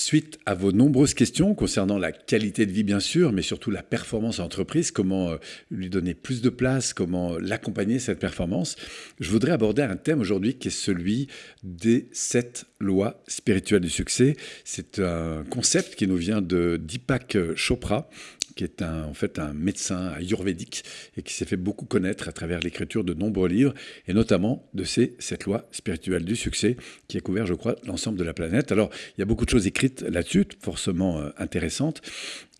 Suite à vos nombreuses questions concernant la qualité de vie, bien sûr, mais surtout la performance en entreprise, comment euh, lui donner plus de place, comment l'accompagner, cette performance, je voudrais aborder un thème aujourd'hui qui est celui des sept lois spirituelles du succès. C'est un concept qui nous vient de Deepak Chopra, qui est un, en fait un médecin ayurvédique et qui s'est fait beaucoup connaître à travers l'écriture de nombreux livres, et notamment de ces sept lois spirituelles du succès, qui a couvert, je crois, l'ensemble de la planète. Alors, il y a beaucoup de choses écrites là-dessus, forcément euh, intéressantes,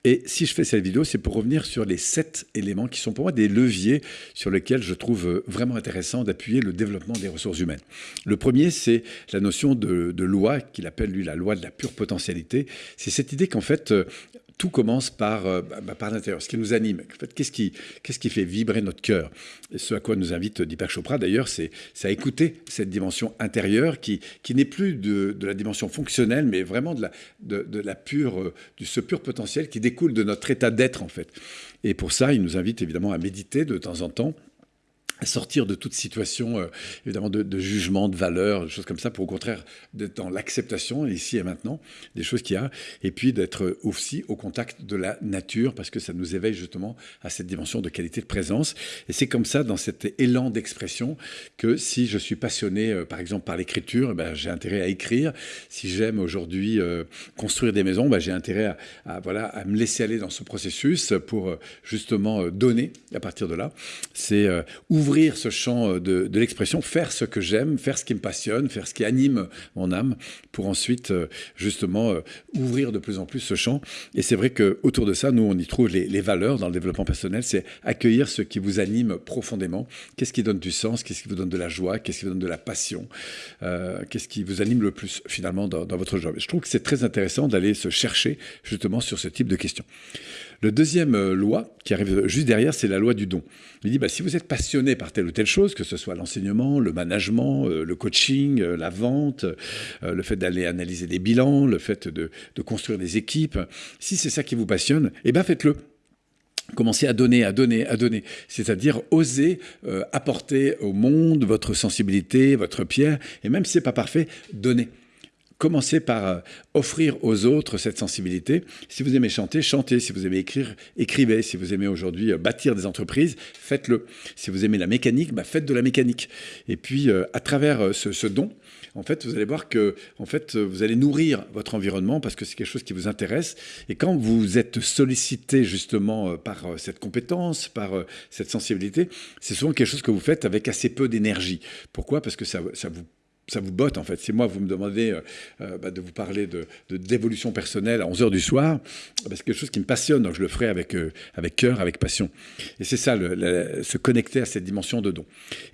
et si je fais cette vidéo, c'est pour revenir sur les sept éléments qui sont pour moi des leviers sur lesquels je trouve euh, vraiment intéressant d'appuyer le développement des ressources humaines. Le premier, c'est la notion de, de loi, qu'il appelle lui la loi de la pure potentialité. C'est cette idée qu'en fait, euh, tout commence par, euh, bah, bah, par l'intérieur, ce qui nous anime. En fait, qu'est-ce qui, qui fait vibrer notre cœur? Et ce à quoi nous invite Deepak Chopra, d'ailleurs, c'est, à écouter cette dimension intérieure qui, qui n'est plus de, de, la dimension fonctionnelle, mais vraiment de, la, de, de la pure, euh, du, ce pur potentiel qui découle de notre état d'être, en fait. Et pour ça, il nous invite évidemment à méditer de temps en temps sortir de toute situation, euh, évidemment, de, jugement, de valeur, des choses comme ça, pour au contraire d'être dans l'acceptation, ici et maintenant, des choses qu'il y a, et puis d'être aussi au contact de la nature, parce que ça nous éveille justement à cette dimension de qualité de présence. Et c'est comme ça, dans cet élan d'expression, que si je suis passionné, euh, par exemple, par l'écriture, ben, j'ai intérêt à écrire. Si j'aime aujourd'hui euh, construire des maisons, ben, j'ai intérêt à, voilà, à me laisser aller dans ce processus pour justement donner à partir de là. C'est ouvrir ouvrir ce champ euh, de, l'expression, faire ce que j'aime, faire ce qui me passionne, faire ce qui anime mon âme, pour ensuite euh, justement euh, ouvrir de plus en plus ce champ. Et c'est vrai que autour de ça, nous, on y trouve les, valeurs dans le développement personnel, c'est accueillir ce qui vous anime profondément. Qu'est-ce qui donne du sens? Qu'est-ce qui vous donne de la joie? Qu'est-ce qui vous donne de la passion? Qu'est-ce qui vous anime le plus finalement dans, dans votre job? Je trouve que c'est très intéressant d'aller se chercher justement sur ce type de questions. Le deuxième euh, loi qui arrive juste derrière, c'est la loi du don. Il dit, bah, si vous êtes passionné par telle ou telle chose, que ce soit l'enseignement, le management, euh, le coaching, euh, la vente, le fait d'aller analyser des bilans, le fait de, construire des équipes, si c'est ça qui vous passionne, eh bien faites-le. Commencez à donner, à donner, à donner. C'est-à-dire oser apporter au monde votre sensibilité, votre pierre, et même si ce n'est pas parfait, donnez commencez par euh, offrir aux autres cette sensibilité. Si vous aimez chanter, chantez. Si vous aimez écrire, écrivez. Si vous aimez aujourd'hui euh, bâtir des entreprises, faites-le. Si vous aimez la mécanique, bah, faites de la mécanique. Et puis, euh, à travers ce, don, en fait, vous allez voir que, en fait, vous allez nourrir votre environnement parce que c'est quelque chose qui vous intéresse. Et quand vous êtes sollicité justement par cette compétence, par cette sensibilité, c'est souvent quelque chose que vous faites avec assez peu d'énergie. Pourquoi? Parce que ça, ça vous ça vous botte en fait. Si moi vous me demandez euh, euh, bah, de vous parler de, d'évolution personnelle à 11h du soir, bah, c'est quelque chose qui me passionne, donc je le ferai avec, euh, avec cœur, avec passion. Et c'est ça, se connecter à cette dimension de don.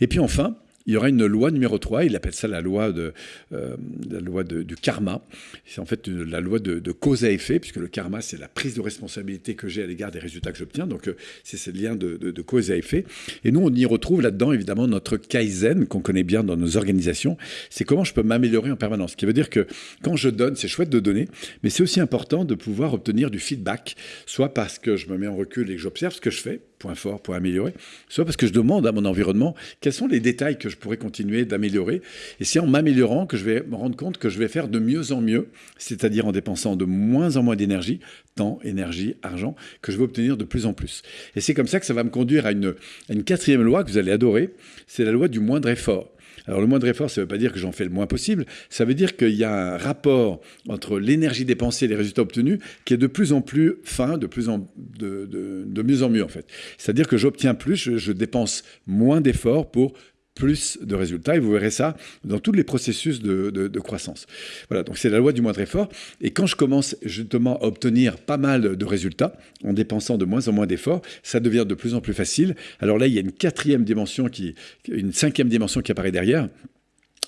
Et puis enfin, il y aura une loi numéro 3, il appelle ça la loi, de, euh, la loi du karma. C'est en fait la loi de, cause à effet, puisque le karma, c'est la prise de responsabilité que j'ai à l'égard des résultats que j'obtiens. Donc, euh, c'est ce lien de, cause à effet. Et nous, on y retrouve là-dedans, évidemment, notre kaizen, qu'on connaît bien dans nos organisations. C'est comment je peux m'améliorer en permanence. Ce qui veut dire que quand je donne, c'est chouette de donner, mais c'est aussi important de pouvoir obtenir du feedback, soit parce que je me mets en recul et que j'observe ce que je fais, point fort pour améliorer, soit parce que je demande à mon environnement quels sont les détails que je pourrais continuer d'améliorer. Et c'est en m'améliorant que je vais me rendre compte que je vais faire de mieux en mieux, c'est-à-dire en dépensant de moins en moins d'énergie, temps, énergie, argent, que je vais obtenir de plus en plus. Et c'est comme ça que ça va me conduire à une, à une quatrième loi que vous allez adorer, c'est la loi du moindre effort. Alors le moindre effort, ça ne veut pas dire que j'en fais le moins possible, ça veut dire qu'il y a un rapport entre l'énergie dépensée et les résultats obtenus qui est de plus en plus fin, de, plus en, de, mieux en mieux en fait. C'est-à-dire que j'obtiens plus, je dépense moins d'efforts pour plus de résultats. Et vous verrez ça dans tous les processus de, croissance. Voilà, donc c'est la loi du moindre effort. Et quand je commence justement à obtenir pas mal de résultats, en dépensant de moins en moins d'efforts, ça devient de plus en plus facile. Alors là, il y a une quatrième dimension, qui, une cinquième dimension qui apparaît derrière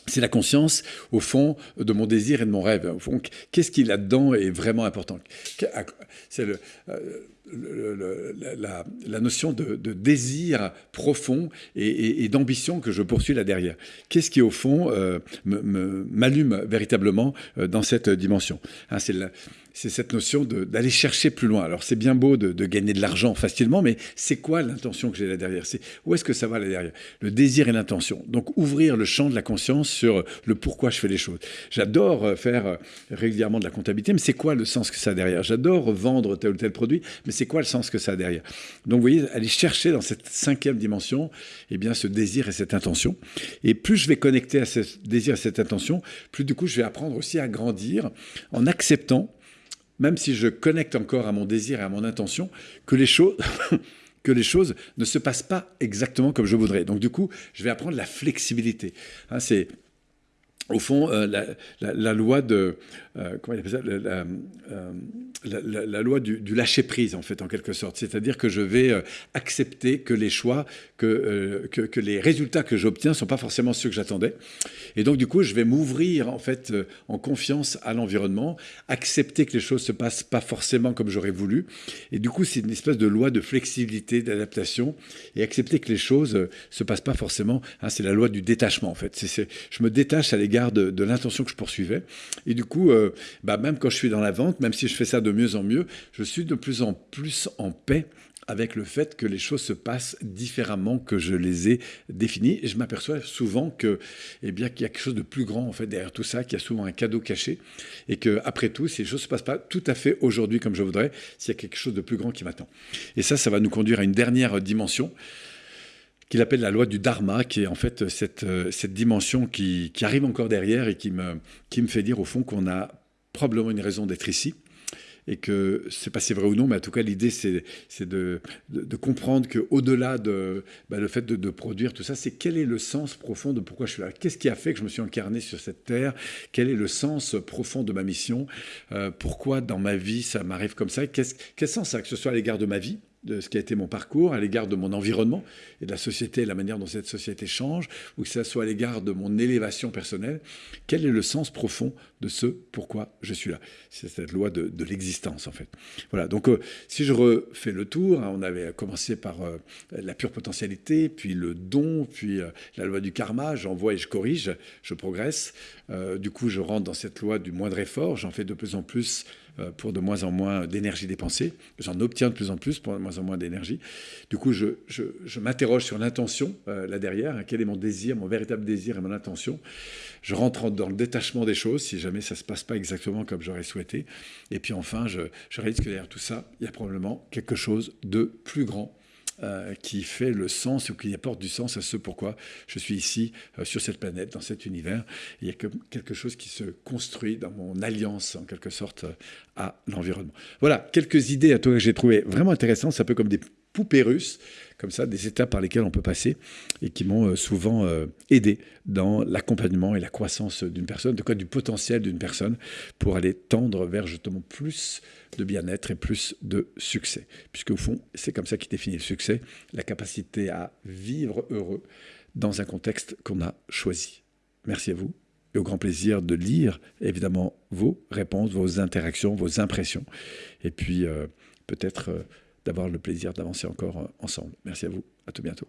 c'est la conscience, au fond, de mon désir et de mon rêve. Au fond, qu'est-ce qui là-dedans est vraiment important C'est le, euh, la, notion de, désir profond et, d'ambition que je poursuis là derrière. Qu'est-ce qui, au fond, m'allume véritablement dans cette dimension? Hein, C'est cette notion d'aller chercher plus loin. Alors c'est bien beau de, gagner de l'argent facilement, mais c'est quoi l'intention que j'ai là derrière? C'est où est-ce que ça va là derrière? Le désir et l'intention. Donc ouvrir le champ de la conscience sur le pourquoi je fais les choses. J'adore euh, faire euh, régulièrement de la comptabilité, mais c'est quoi le sens que ça a derrière? J'adore vendre tel ou tel produit, mais c'est quoi le sens que ça a derrière? Donc vous voyez, aller chercher dans cette cinquième dimension, eh bien ce désir et cette intention. Et plus je vais connecter à ce désir et cette intention, plus du coup je vais apprendre aussi à grandir en acceptant même si je connecte encore à mon désir et à mon intention, que les choses... que les choses ne se passent pas exactement comme je voudrais. Donc du coup, je vais apprendre la flexibilité. Hein, c'est au fond euh, la, loi de euh, comment il appelle ça? La, euh, la, loi du, lâcher prise en fait en quelque sorte. C'est-à-dire que je vais accepter que les choix, que, que, que les résultats que j'obtiens sont pas forcément ceux que j'attendais. Et donc, du coup, je vais m'ouvrir en fait euh, en confiance à l'environnement, accepter que les choses se passent pas forcément comme j'aurais voulu. Et du coup, c'est une espèce de loi de flexibilité, d'adaptation, et accepter que les choses euh, se passent pas forcément. Hein, c'est la loi du détachement en fait. C'est, je me détache à l'égard de, l'intention que je poursuivais. Et du coup, euh, bah, même quand je suis dans la vente, même si je fais ça de mieux en mieux, je suis de plus en plus en paix avec le fait que les choses se passent différemment que je les ai définies. Et je m'aperçois souvent que, eh bien, qu'il y a quelque chose de plus grand en fait derrière tout ça, qu'il y a souvent un cadeau caché, et que après tout, si les choses se passent pas tout à fait aujourd'hui comme je voudrais, s'il y a quelque chose de plus grand qui m'attend. Et ça, ça va nous conduire à une dernière dimension qu'il appelle la loi du dharma, qui est en fait cette, cette dimension qui, qui arrive encore derrière et qui me, qui me fait dire au fond qu'on a probablement une raison d'être ici et que c'est pas si vrai ou non, mais en tout cas l'idée c'est de, comprendre qu'au-delà de bah, le fait de, produire tout ça, c'est quel est le sens profond de pourquoi je suis là? Qu'est-ce qui a fait que je me suis incarné sur cette terre? Quel est le sens profond de ma mission? Euh, Pourquoi dans ma vie ça m'arrive comme ça? Quel sens ça que ce soit à l'égard de ma vie? De ce qui a été mon parcours, à l'égard de mon environnement et de la société, la manière dont cette société change, ou que ce soit à l'égard de mon élévation personnelle, quel est le sens profond de ce pourquoi je suis là? C'est cette loi de, l'existence, en fait. Voilà, donc euh, si je refais le tour, hein, on avait commencé par euh, la pure potentialité, puis le don, puis euh, la loi du karma, j'envoie et je corrige, je progresse. du coup, je rentre dans cette loi du moindre effort, j'en fais de plus en plus pour de moins en moins d'énergie dépensée. J'en obtiens de plus en plus pour de moins en moins d'énergie. Du coup, je, je, m'interroge sur l'intention euh, là derrière. Hein, quel est mon désir, mon véritable désir et mon intention Je rentre dans le détachement des choses si jamais ça ne se passe pas exactement comme j'aurais souhaité. Et puis enfin, je, je réalise que derrière tout ça, il y a probablement quelque chose de plus grand euh, qui fait le sens ou qui apporte du sens à ce pourquoi je suis ici euh, sur cette planète, dans cet univers. Il y a quelque chose qui se construit dans mon alliance, en quelque sorte, à l'environnement. Voilà, quelques idées à toi que j'ai trouvées vraiment intéressantes. C'est un peu comme des poupées russes, comme ça, des étapes par lesquelles on peut passer et qui m'ont souvent aidé dans l'accompagnement et la croissance d'une personne, de quoi du potentiel d'une personne pour aller tendre vers justement plus de bien-être et plus de succès. Puisque au fond, c'est comme ça qui définit le succès, la capacité à vivre heureux dans un contexte qu'on a choisi. Merci à vous et au grand plaisir de lire évidemment vos réponses, vos interactions, vos impressions, et puis euh, peut-être euh, d'avoir le plaisir d'avancer encore euh, ensemble. Merci à vous, à tout bientôt.